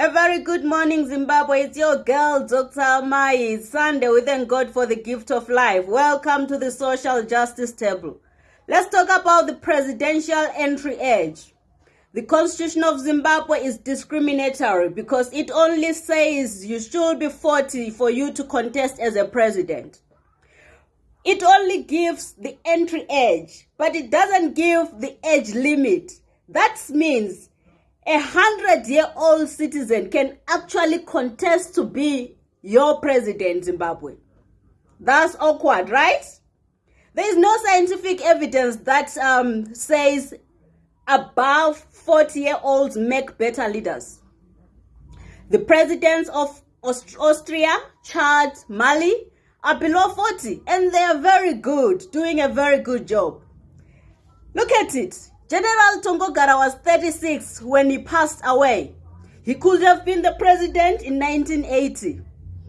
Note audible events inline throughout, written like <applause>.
A very good morning, Zimbabwe. It's your girl, Dr. It's Sunday. We thank God for the gift of life. Welcome to the social justice table. Let's talk about the presidential entry age. The constitution of Zimbabwe is discriminatory because it only says you should be 40 for you to contest as a president. It only gives the entry age, but it doesn't give the age limit. That means a hundred year old citizen can actually contest to be your president, Zimbabwe. That's awkward, right? There is no scientific evidence that um, says above 40 year olds make better leaders. The presidents of Aust Austria, Chad, Mali are below 40 and they are very good, doing a very good job. Look at it. General Tongogara was 36 when he passed away. He could have been the president in 1980.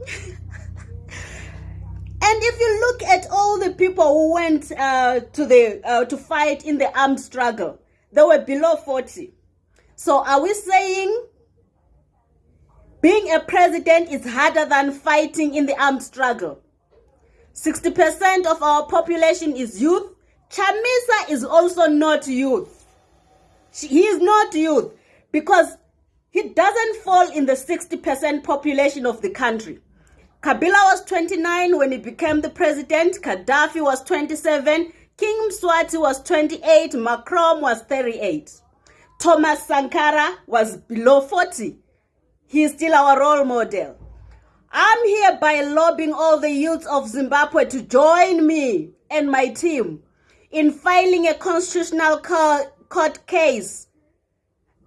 <laughs> And if you look at all the people who went uh, to the uh, to fight in the armed struggle, they were below 40. So are we saying being a president is harder than fighting in the armed struggle? 60% of our population is youth. Chamisa is also not youth. She, he is not youth because he doesn't fall in the 60% population of the country. Kabila was 29 when he became the president. Gaddafi was 27. King Mswati was 28. Macron was 38. Thomas Sankara was below 40. He is still our role model. I'm here by lobbying all the youths of Zimbabwe to join me and my team in filing a constitutional court case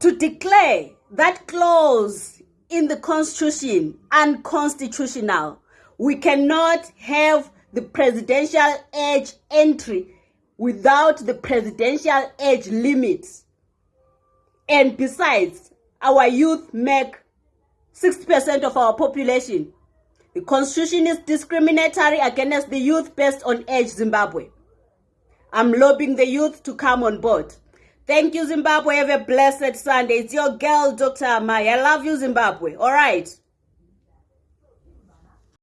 to declare that clause in the constitution unconstitutional. We cannot have the presidential age entry without the presidential age limit. And besides, our youth make 60% of our population. The constitution is discriminatory against the youth based on age Zimbabwe. I'm lobbying the youth to come on board. Thank you, Zimbabwe. Have a blessed Sunday. It's your girl, Dr. Amai. I love you, Zimbabwe. All right.